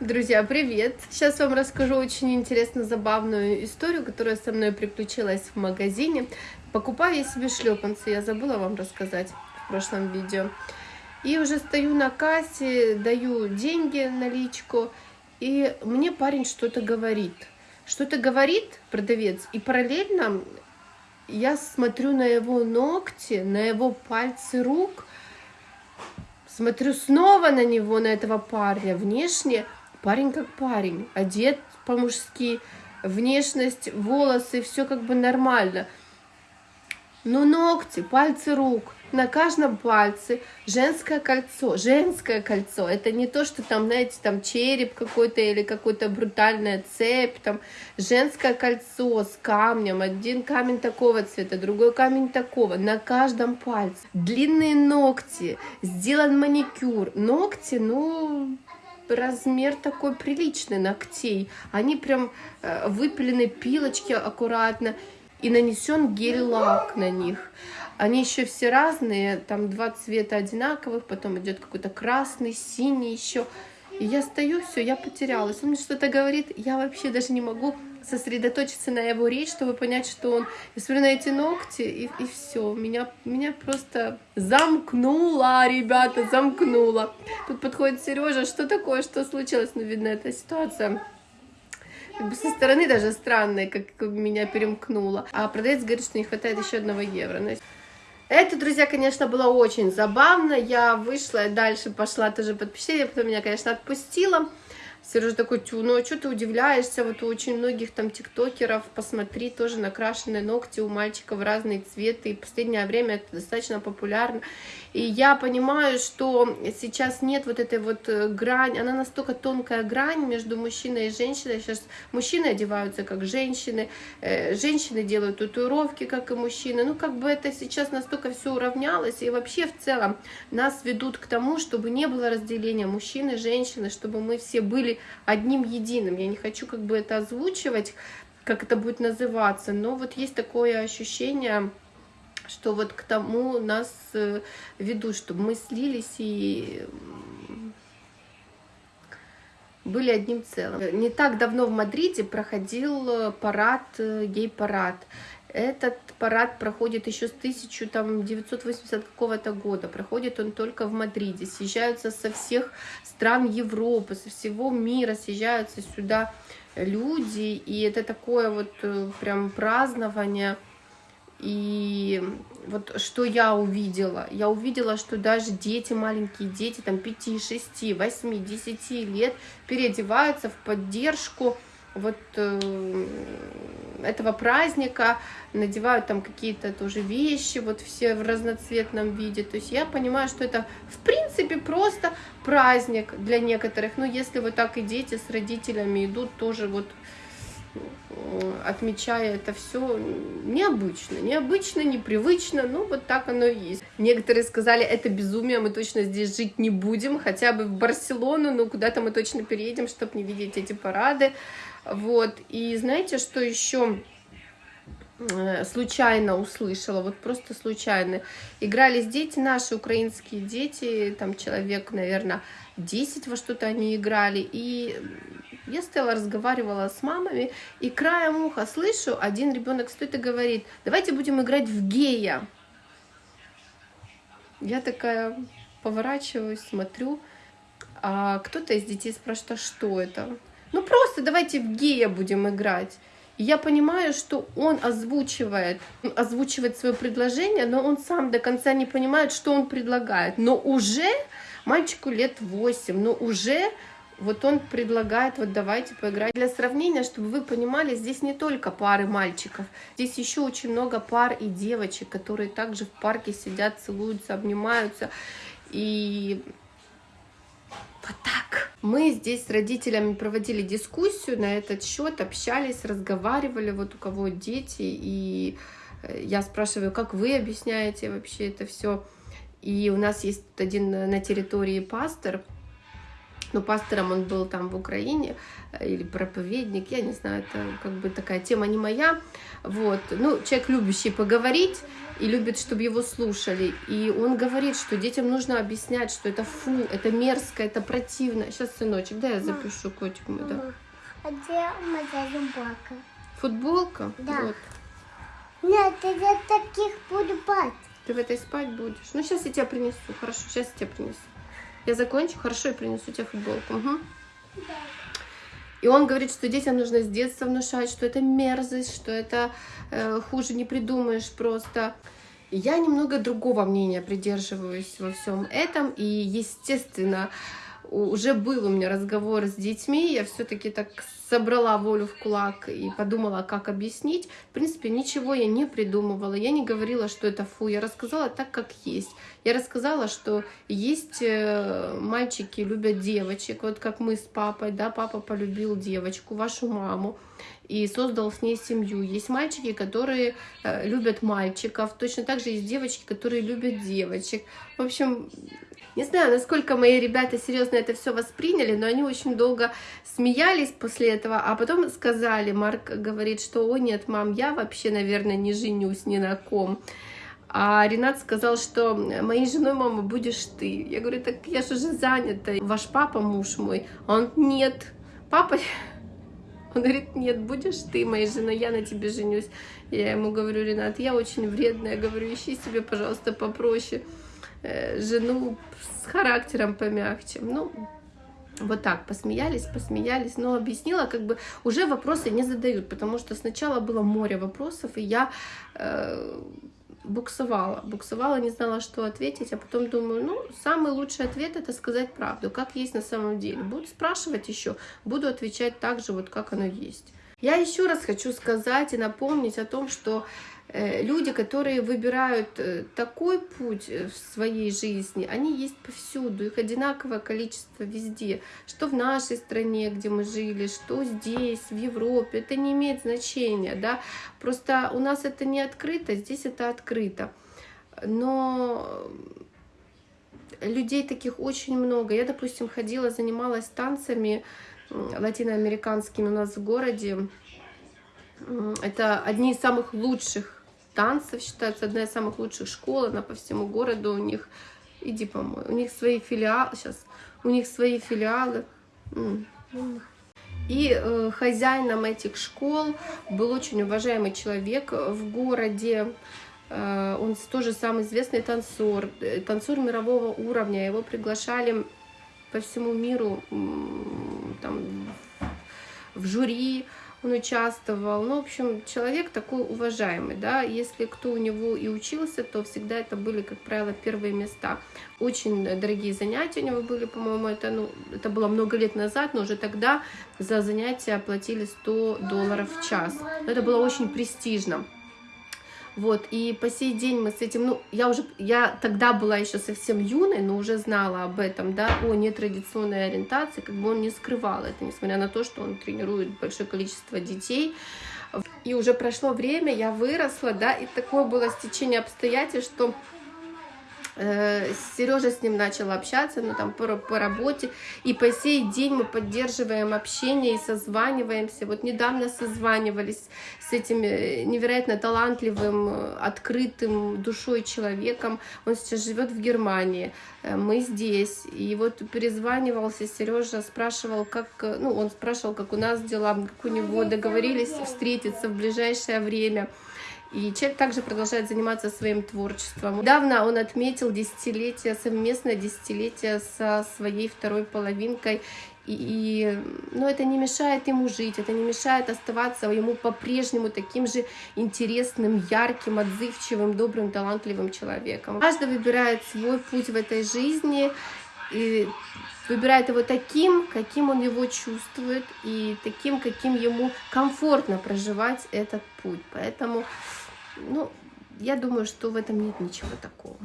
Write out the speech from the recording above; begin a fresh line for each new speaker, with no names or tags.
Друзья, привет! Сейчас вам расскажу очень интересно забавную историю, которая со мной приключилась в магазине. Покупаю я себе шлепанцы, я забыла вам рассказать в прошлом видео. И уже стою на кассе, даю деньги, наличку, и мне парень что-то говорит. Что-то говорит продавец, и параллельно я смотрю на его ногти, на его пальцы рук, смотрю снова на него, на этого парня. Внешне парень как парень, одет по-мужски, внешность, волосы, все как бы нормально. Но ногти, пальцы рук, на каждом пальце женское кольцо, женское кольцо. Это не то, что там, знаете, там череп какой-то или какой-то брутальная цепь, там женское кольцо с камнем, один камень такого цвета, другой камень такого, на каждом пальце. Длинные ногти, сделан маникюр. Ногти, ну, размер такой приличный ногтей. Они прям э, выпилены пилочки аккуратно и нанесен гель-лак на них. Они еще все разные, там два цвета одинаковых, потом идет какой-то красный, синий еще. И я стою, все, я потерялась. Он мне что-то говорит, я вообще даже не могу сосредоточиться на его речь, чтобы понять, что он... Я смотрю на эти ногти, и, и все. Меня, меня просто замкнула, ребята, замкнула. Тут подходит Сережа, что такое, что случилось? Ну, видно, эта ситуация как бы со стороны даже странная, как меня перемкнуло. А продавец говорит, что не хватает еще одного евро. Это, друзья, конечно, было очень забавно. Я вышла, дальше пошла тоже под потом меня, конечно, отпустила. Сережа такой, тю, ну а что ты удивляешься, вот у очень многих там тиктокеров, посмотри, тоже накрашенные ногти у мальчиков разные цветы, и в последнее время это достаточно популярно. И я понимаю, что сейчас нет вот этой вот э, грань, она настолько тонкая грань между мужчиной и женщиной. Сейчас мужчины одеваются как женщины, э, женщины делают татуировки, как и мужчины. Ну, как бы это сейчас настолько все уравнялось, и вообще в целом нас ведут к тому, чтобы не было разделения мужчины, женщины, чтобы мы все были одним единым. Я не хочу как бы это озвучивать, как это будет называться, но вот есть такое ощущение, что вот к тому нас э, ведут, чтобы мы слились и были одним целым. Не так давно в Мадриде проходил э, парад, э, гей-парад. Этот парад проходит еще с 1980 какого-то года. Проходит он только в Мадриде. Съезжаются со всех стран Европы, со всего мира, съезжаются сюда люди. И это такое вот прям празднование. И вот что я увидела? Я увидела, что даже дети, маленькие дети, там 5, 6, 8, 10 лет переодеваются в поддержку вот э, этого праздника, надевают там какие-то тоже вещи, вот все в разноцветном виде. То есть я понимаю, что это в принципе просто праздник для некоторых. Но если вот так и дети с родителями идут, тоже вот отмечая это все необычно, необычно, непривычно, ну вот так оно и есть. Некоторые сказали, это безумие, мы точно здесь жить не будем, хотя бы в Барселону, но куда-то мы точно переедем, чтобы не видеть эти парады. Вот, и знаете, что еще э, случайно услышала, вот просто случайно. Игрались дети, наши украинские дети, там человек, наверное, 10 во что-то они играли, и я стояла, разговаривала с мамами, и краем уха слышу, один ребенок стоит и говорит, давайте будем играть в гея. Я такая поворачиваюсь, смотрю, а кто-то из детей спрашивает, а что это? Ну просто давайте в гея будем играть. И я понимаю, что он озвучивает, озвучивает свое предложение, но он сам до конца не понимает, что он предлагает. Но уже мальчику лет 8, но уже вот он предлагает, вот давайте поиграть. Для сравнения, чтобы вы понимали, здесь не только пары мальчиков, здесь еще очень много пар и девочек, которые также в парке сидят, целуются, обнимаются. И вот так. Мы здесь с родителями проводили дискуссию на этот счет, общались, разговаривали, вот у кого дети, и э, я спрашиваю, как вы объясняете вообще это все. И у нас есть один на территории пастор, но пастором он был там в Украине, э, или проповедник, я не знаю, это как бы такая тема не моя, вот, ну, человек любящий поговорить и любит, чтобы его слушали, и он говорит, что детям нужно объяснять, что это фу, это мерзко, это противно, сейчас, сыночек, да, я запишу котик мой, да.
А где моя футболка?
Футболка?
Да.
Вот.
Нет, я таких буду бать.
Ты в этой спать будешь? Ну, сейчас я тебе принесу, хорошо, сейчас я тебе принесу. Я закончу, хорошо, и принесу тебе футболку. Угу. И он говорит, что детям нужно с детства внушать, что это мерзость, что это э, хуже не придумаешь просто. Я немного другого мнения придерживаюсь во всем этом. И, естественно, уже был у меня разговор с детьми, я все-таки так собрала волю в кулак и подумала, как объяснить. В принципе, ничего я не придумывала, я не говорила, что это фу, я рассказала так, как есть. Я рассказала, что есть э, мальчики любят девочек, вот как мы с папой, да, папа полюбил девочку, вашу маму, и создал с ней семью. Есть мальчики, которые э, любят мальчиков, точно так же есть девочки, которые любят девочек. В общем, не знаю, насколько мои ребята серьезно это все восприняли, но они очень долго смеялись после а потом сказали, Марк говорит, что, о нет, мам, я вообще, наверное, не женюсь ни на ком. А Ренат сказал, что моей женой, мама, будешь ты. Я говорю, так я же уже занята. Ваш папа, муж мой. А он, нет, папа... Он говорит, нет, будешь ты моей женой, я на тебе женюсь. Я ему говорю, Ренат, я очень вредная. Говорю, ищи себе, пожалуйста, попроще. Э, жену с характером помягче. Ну, вот так, посмеялись, посмеялись, но объяснила, как бы уже вопросы не задают, потому что сначала было море вопросов, и я э, буксовала, буксовала, не знала, что ответить, а потом думаю, ну, самый лучший ответ это сказать правду, как есть на самом деле. Буду спрашивать еще, буду отвечать так же, вот как оно есть. Я еще раз хочу сказать и напомнить о том, что люди, которые выбирают э, такой путь э, в своей жизни, они есть повсюду, их одинаковое количество везде, что в нашей стране, где мы жили, что здесь, в Европе, это не имеет значения, да, просто у нас это не открыто, здесь это открыто, но людей таких очень много. Я, допустим, ходила, занималась танцами латиноамериканскими у нас в городе, это одни из самых лучших танцев, считается одна из самых лучших школ, она по всему городу у них, иди помой, у них свои филиалы, сейчас, у них свои филиалы. И э, хозяином этих школ был очень уважаемый человек в городе, э, он тоже самый известный танцор, э, танцор мирового уровня, его приглашали по всему миру там, в жюри, он участвовал. Ну, в общем, человек такой уважаемый, да, если кто у него и учился, то всегда это были, как правило, первые места. Очень дорогие занятия у него были, по-моему, это, ну, это было много лет назад, но уже тогда за занятия оплатили 100 долларов в час. Это было очень престижно. Вот, и по сей день мы с этим, ну, я уже, я тогда была еще совсем юной, но уже знала об этом, да, о нетрадиционной ориентации, как бы он не скрывал это, несмотря на то, что он тренирует большое количество детей. И уже прошло время, я выросла, да, и такое было стечение обстоятельств, что Сережа с ним начал общаться, ну там по, по работе, и по сей день мы поддерживаем общение и созваниваемся. Вот недавно созванивались с этим э, невероятно талантливым, э, открытым душой человеком. Он сейчас живет в Германии, мы здесь. И вот перезванивался Сережа, спрашивал, как, ну он спрашивал, как у нас дела, как у него договорились встретиться в ближайшее время. И человек также продолжает заниматься своим творчеством. Недавно он отметил десятилетие, совместное десятилетие со своей второй половинкой. И, и, но это не мешает ему жить, это не мешает оставаться ему по-прежнему таким же интересным, ярким, отзывчивым, добрым, талантливым человеком. Каждый выбирает свой путь в этой жизни и выбирает его таким, каким он его чувствует, и таким, каким ему комфортно проживать этот путь. Поэтому ну, я думаю, что в этом нет ничего такого.